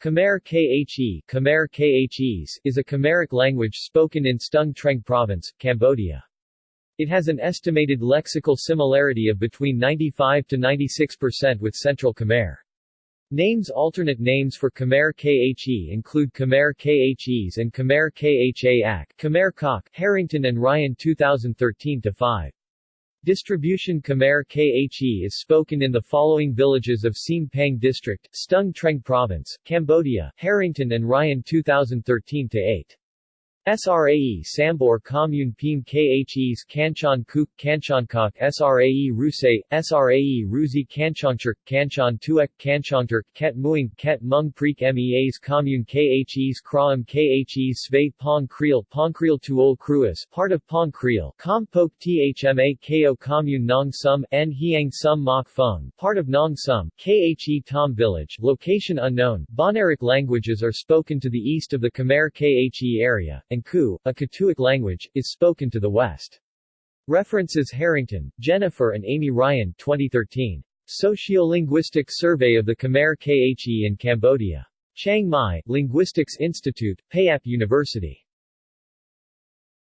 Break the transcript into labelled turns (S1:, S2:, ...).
S1: Khmer Khe Khmer Khes is a Khmeric language spoken in Stung Treng Province, Cambodia. It has an estimated lexical similarity of between 95 to 96% with Central Khmer. Names Alternate names for Khmer Khe include Khmer Khes and Khmer Kha Khmer Kok, Harrington and Ryan 2013-5. Distribution Khmer Khe is spoken in the following villages of Siem Pang District, Stung Treng Province, Cambodia, Harrington and Ryan 2013-8. SRAE Sambor Commune Pim Khes Kanchon Kuk Kanchonkok SRAE Rusay, SRAE Ruzi Kanchonchurk Kanchon Tuek Kanchonturk Ket Muing Ket Mung Preek Meas Commune Khes Kraam Khes Sve Pong Kriel Pong Kriel Tuol Kruas part of Pong Kriel Com Pok Thma Ko Commune Nong Sum N Hiang Sum Mok Fung part of Nong Sum Khe Tom Village location unknown Bahnaric languages are spoken to the east of the Khmer Khe area, and and Ku, a Katuic language, is spoken to the west. References Harrington, Jennifer and Amy Ryan 2013. Sociolinguistic Survey of the Khmer Khe in Cambodia. Chiang Mai, Linguistics Institute, Payap University.